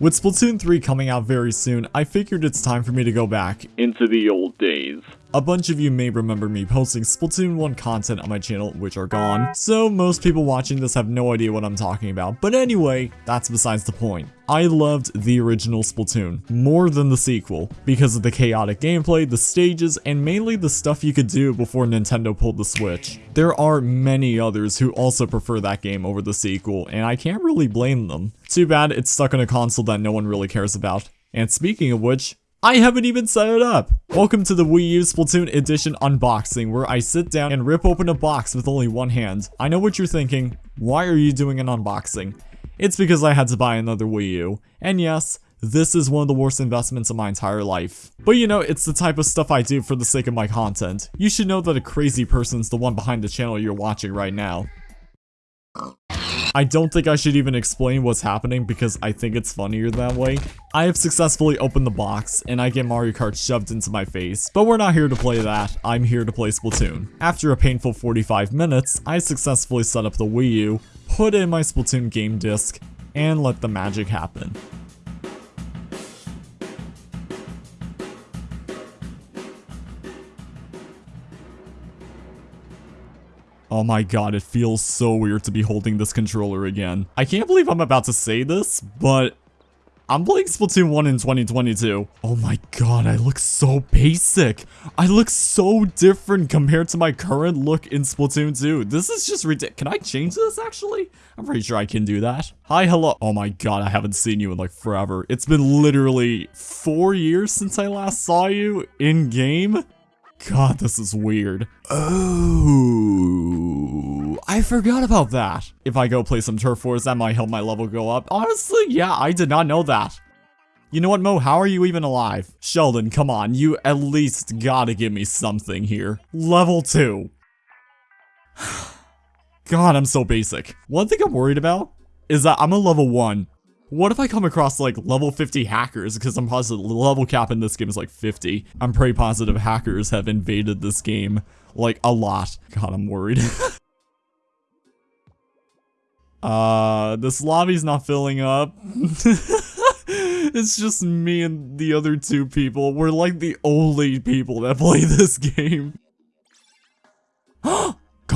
With Splatoon 3 coming out very soon, I figured it's time for me to go back into the old days. A bunch of you may remember me posting Splatoon 1 content on my channel, which are gone, so most people watching this have no idea what I'm talking about. But anyway, that's besides the point. I loved the original Splatoon, more than the sequel, because of the chaotic gameplay, the stages, and mainly the stuff you could do before Nintendo pulled the Switch. There are many others who also prefer that game over the sequel, and I can't really blame them. Too bad it's stuck on a console that no one really cares about. And speaking of which, I haven't even set it up! Welcome to the Wii U Splatoon Edition unboxing, where I sit down and rip open a box with only one hand. I know what you're thinking, why are you doing an unboxing? It's because I had to buy another Wii U. And yes, this is one of the worst investments of my entire life. But you know, it's the type of stuff I do for the sake of my content. You should know that a crazy person's the one behind the channel you're watching right now. I don't think I should even explain what's happening because I think it's funnier that way. I have successfully opened the box and I get Mario Kart shoved into my face, but we're not here to play that, I'm here to play Splatoon. After a painful 45 minutes, I successfully set up the Wii U, put in my Splatoon game disc, and let the magic happen. Oh my god, it feels so weird to be holding this controller again. I can't believe I'm about to say this, but I'm playing Splatoon 1 in 2022. Oh my god, I look so basic. I look so different compared to my current look in Splatoon 2. This is just ridiculous. Can I change this, actually? I'm pretty sure I can do that. Hi, hello. Oh my god, I haven't seen you in like forever. It's been literally four years since I last saw you in-game. God, this is weird. Oh, I forgot about that. If I go play some Turf Wars, that might help my level go up. Honestly, yeah, I did not know that. You know what, Mo? How are you even alive? Sheldon, come on. You at least gotta give me something here. Level 2. God, I'm so basic. One thing I'm worried about is that I'm a level 1 what if I come across like level 50 hackers? Because I'm positive the level cap in this game is like 50. I'm pretty positive hackers have invaded this game like a lot. God, I'm worried. uh, this lobby's not filling up. it's just me and the other two people. We're like the only people that play this game.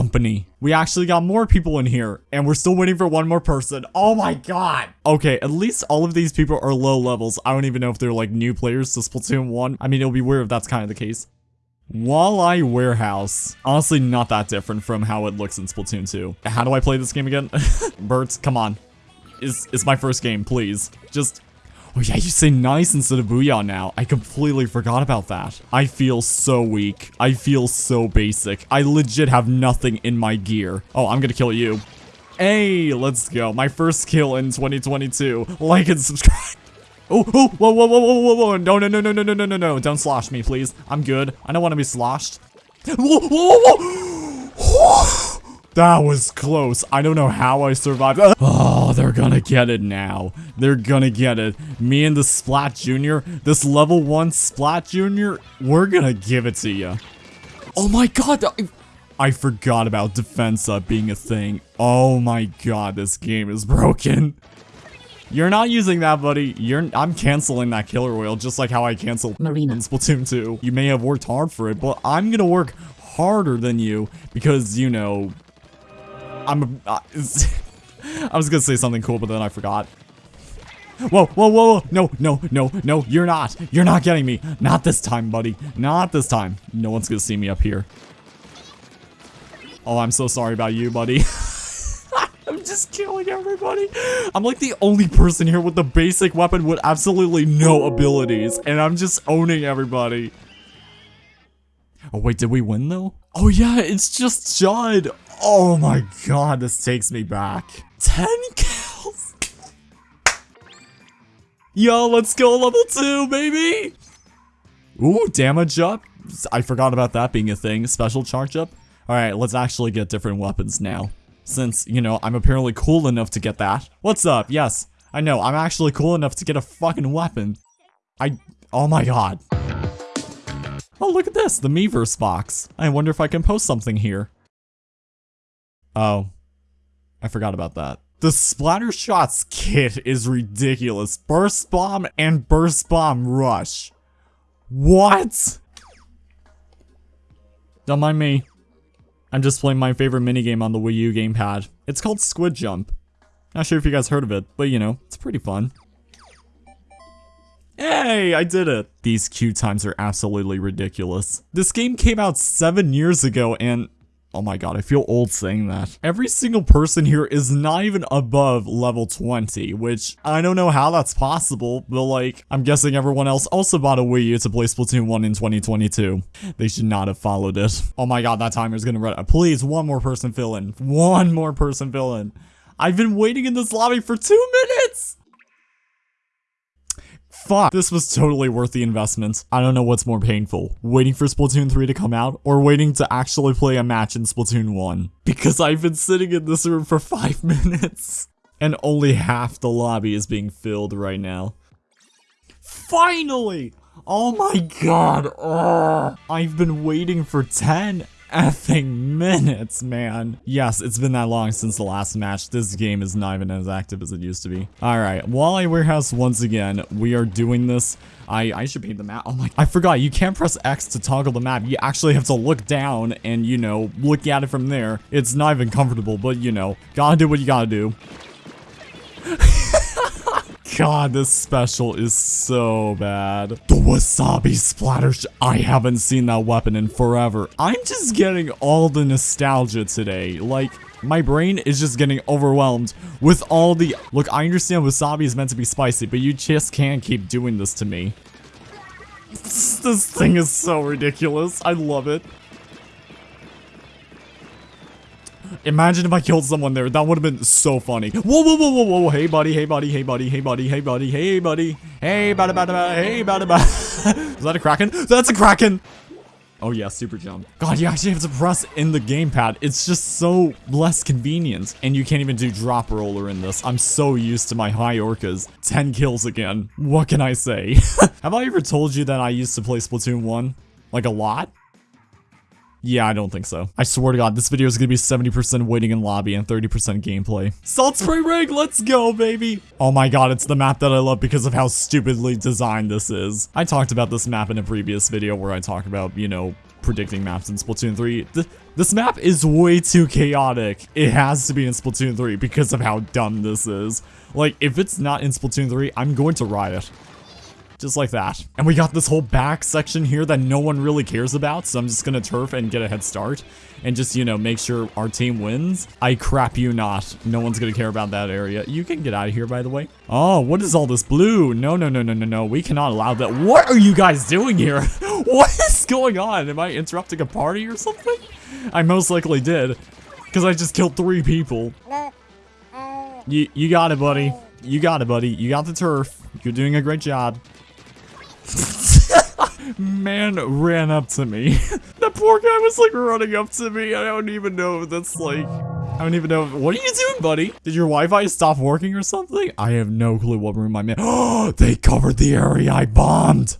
Company. We actually got more people in here, and we're still waiting for one more person. Oh my god. Okay, at least all of these people are low levels. I don't even know if they're like new players to Splatoon 1. I mean, it'll be weird if that's kind of the case. Walleye Warehouse. Honestly, not that different from how it looks in Splatoon 2. How do I play this game again? Bert, come on. It's, it's my first game, please. Just Oh yeah, you say nice instead of booyah now. I completely forgot about that. I feel so weak. I feel so basic. I legit have nothing in my gear. Oh, I'm gonna kill you. Hey, let's go. My first kill in 2022. Like and subscribe. Oh, oh, whoa, whoa, whoa, whoa, whoa, whoa. No, no, no, no, no, no, no, no, no. Don't slosh me, please. I'm good. I don't want to be sloshed. Whoa, whoa, whoa. whoa. That was close. I don't know how I survived. Oh, they're gonna get it now. They're gonna get it. Me and the Splat Junior, this level 1 Splat Junior, we're gonna give it to you. Oh my god, I forgot about Defensa being a thing. Oh my god, this game is broken. You're not using that, buddy. You're I'm canceling that Killer Wail just like how I canceled Marina in Splatoon 2. You may have worked hard for it, but I'm gonna work harder than you because, you know, I'm. Uh, I was gonna say something cool, but then I forgot. Whoa, whoa, whoa, whoa, no, no, no, no, you're not. You're not getting me. Not this time, buddy. Not this time. No one's gonna see me up here. Oh, I'm so sorry about you, buddy. I'm just killing everybody. I'm like the only person here with the basic weapon with absolutely no abilities, and I'm just owning everybody. Oh, wait, did we win, though? Oh, yeah, it's just Judd. Oh my god, this takes me back. 10 kills! Yo, let's go level 2, baby! Ooh, damage up. I forgot about that being a thing. Special charge up. Alright, let's actually get different weapons now. Since, you know, I'm apparently cool enough to get that. What's up? Yes, I know, I'm actually cool enough to get a fucking weapon. I- oh my god. Oh, look at this, the Miiverse box. I wonder if I can post something here. Oh. I forgot about that. The Splatter Shots kit is ridiculous. Burst Bomb and Burst Bomb Rush. What? Don't mind me. I'm just playing my favorite minigame on the Wii U gamepad. It's called Squid Jump. Not sure if you guys heard of it, but you know, it's pretty fun. Hey, I did it! These queue times are absolutely ridiculous. This game came out seven years ago and Oh my god, I feel old saying that. Every single person here is not even above level 20, which I don't know how that's possible, but like, I'm guessing everyone else also bought a Wii U to play Splatoon 1 in 2022. They should not have followed it. Oh my god, that timer's gonna run. Please, one more person fill in. One more person fill in. I've been waiting in this lobby for two minutes! Fuck, this was totally worth the investment. I don't know what's more painful, waiting for Splatoon 3 to come out, or waiting to actually play a match in Splatoon 1. Because I've been sitting in this room for 5 minutes, and only half the lobby is being filled right now. Finally! Oh my god, Ugh. I've been waiting for 10 effing minutes, man. Yes, it's been that long since the last match. This game is not even as active as it used to be. All right, Walleye Warehouse once again. We are doing this. I, I should paint the map. Oh my, I forgot. You can't press X to toggle the map. You actually have to look down and, you know, look at it from there. It's not even comfortable, but, you know, gotta do what you gotta do. God, this special is so bad. The wasabi splatter I haven't seen that weapon in forever. I'm just getting all the nostalgia today. Like, my brain is just getting overwhelmed with all the- Look, I understand wasabi is meant to be spicy, but you just can't keep doing this to me. This thing is so ridiculous. I love it. Imagine if I killed someone there. That would have been so funny. Whoa, whoa, whoa, whoa, whoa. Hey, buddy. Hey, buddy. Hey, buddy. Hey, buddy. Hey, buddy. Hey, buddy. Hey, buddy, buddy, buddy. Hey, buddy, buddy. Is that a Kraken? That's a Kraken. Oh, yeah. Super jump. God, you actually have to press in the gamepad. It's just so less convenient. And you can't even do drop roller in this. I'm so used to my high orcas. 10 kills again. What can I say? have I ever told you that I used to play Splatoon 1? Like a lot? Yeah, I don't think so. I swear to god, this video is gonna be 70% waiting in lobby and 30% gameplay. Salt Spray Rig, let's go, baby! Oh my god, it's the map that I love because of how stupidly designed this is. I talked about this map in a previous video where I talked about, you know, predicting maps in Splatoon 3. Th this map is way too chaotic. It has to be in Splatoon 3 because of how dumb this is. Like, if it's not in Splatoon 3, I'm going to riot. Just like that. And we got this whole back section here that no one really cares about, so I'm just gonna turf and get a head start. And just, you know, make sure our team wins. I crap you not. No one's gonna care about that area. You can get out of here, by the way. Oh, what is all this blue? No, no, no, no, no, no. We cannot allow that. What are you guys doing here? what is going on? Am I interrupting a party or something? I most likely did. Because I just killed three people. You, you got it, buddy. You got it, buddy. You got the turf. You're doing a great job. Man ran up to me. that poor guy was like running up to me. I don't even know if that's like... I don't even know. What are you doing, buddy? Did your Wi-Fi stop working or something? I have no clue what room I'm in. Oh, they covered the area I bombed.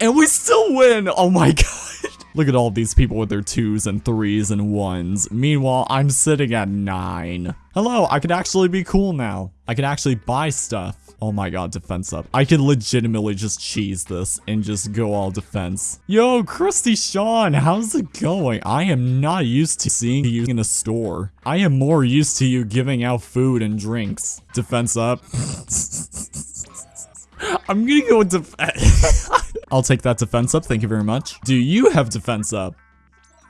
And we still win. Oh my god. Look at all these people with their twos and threes and ones. Meanwhile, I'm sitting at nine. Hello, I can actually be cool now. I can actually buy stuff. Oh my god, defense up. I could legitimately just cheese this and just go all defense. Yo, Crusty Sean, how's it going? I am not used to seeing you in a store. I am more used to you giving out food and drinks. Defense up. I'm gonna go defense. I'll take that defense up, thank you very much. Do you have defense up?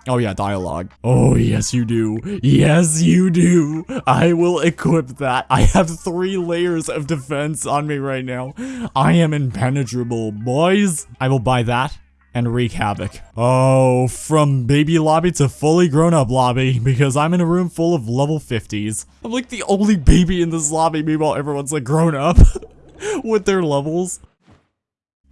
Oh yeah, dialogue. Oh yes you do. Yes you do. I will equip that. I have three layers of defense on me right now. I am impenetrable, boys. I will buy that and wreak havoc. Oh, from baby lobby to fully grown up lobby because I'm in a room full of level 50s. I'm like the only baby in this lobby meanwhile everyone's like grown up with their levels.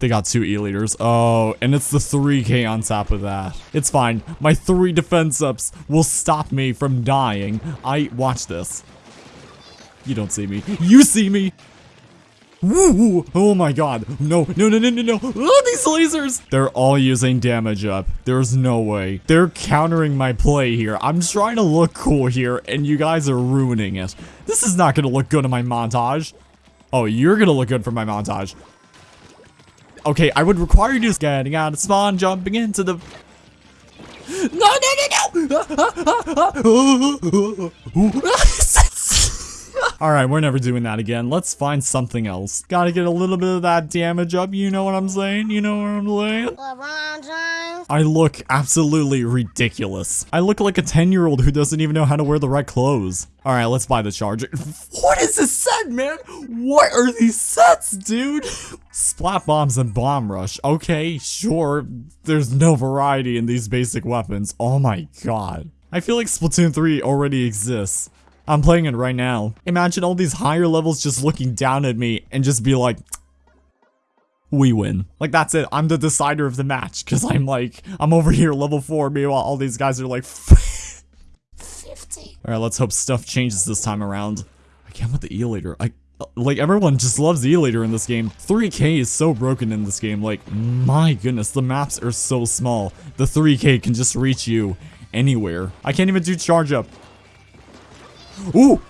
They got two E-liters. Oh, and it's the 3k on top of that. It's fine. My three defense ups will stop me from dying. I- watch this. You don't see me. You see me! Woo! Oh my god. No, no, no, no, no, no. Oh, these lasers! They're all using damage up. There's no way. They're countering my play here. I'm trying to look cool here, and you guys are ruining it. This is not gonna look good in my montage. Oh, you're gonna look good for my montage. Okay, I would require you to getting out of spawn, jumping into the... No, no, no, no! Alright, we're never doing that again. Let's find something else. Gotta get a little bit of that damage up, you know what I'm saying? You know what I'm saying? I look absolutely ridiculous. I look like a 10-year-old who doesn't even know how to wear the right clothes. Alright, let's buy the charger. What is this set, man? What are these sets, dude? Splat bombs and bomb rush. Okay, sure. There's no variety in these basic weapons. Oh my god. I feel like Splatoon 3 already exists. I'm playing it right now. Imagine all these higher levels just looking down at me and just be like, we win. Like, that's it. I'm the decider of the match. Because I'm like, I'm over here level 4. Meanwhile, all these guys are like, 50. Alright, let's hope stuff changes this time around. I can't with the E-liter. I, like, everyone just loves E-liter in this game. 3K is so broken in this game. Like, my goodness, the maps are so small. The 3K can just reach you anywhere. I can't even do charge up. Ooh!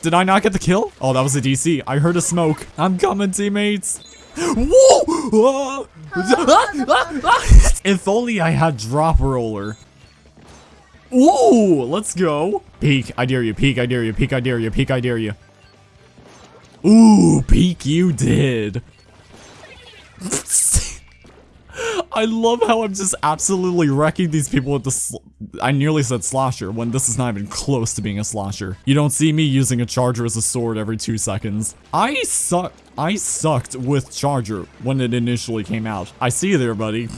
Did I not get the kill? Oh, that was a DC. I heard a smoke. I'm coming, teammates. If only I had drop roller. Ooh, let's go. Peek, I dare you. Peek, I dare you. Peek, I dare you. Peek, I dare you. Ooh, peek you did. I love how I'm just absolutely wrecking these people with the I nearly said slosher when this is not even close to being a slosher. You don't see me using a charger as a sword every two seconds. I suck. I sucked with charger when it initially came out. I see you there, buddy.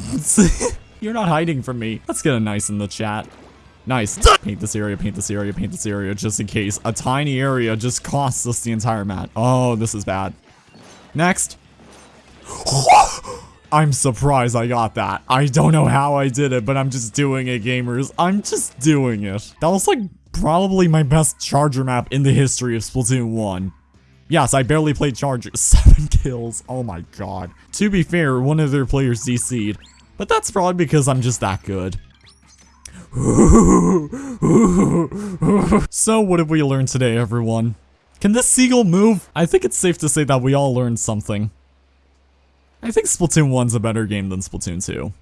You're not hiding from me. Let's get a nice in the chat. Nice. Paint this area, paint this area, paint this area, just in case. A tiny area just costs us the entire map. Oh, this is bad. Next. I'm surprised I got that. I don't know how I did it, but I'm just doing it, gamers. I'm just doing it. That was like probably my best charger map in the history of Splatoon 1. Yes, I barely played Charger. Seven kills. Oh my god. To be fair, one of their players DC'd. But that's probably because I'm just that good. so what have we learned today, everyone? Can this seagull move? I think it's safe to say that we all learned something. I think Splatoon 1's a better game than Splatoon 2.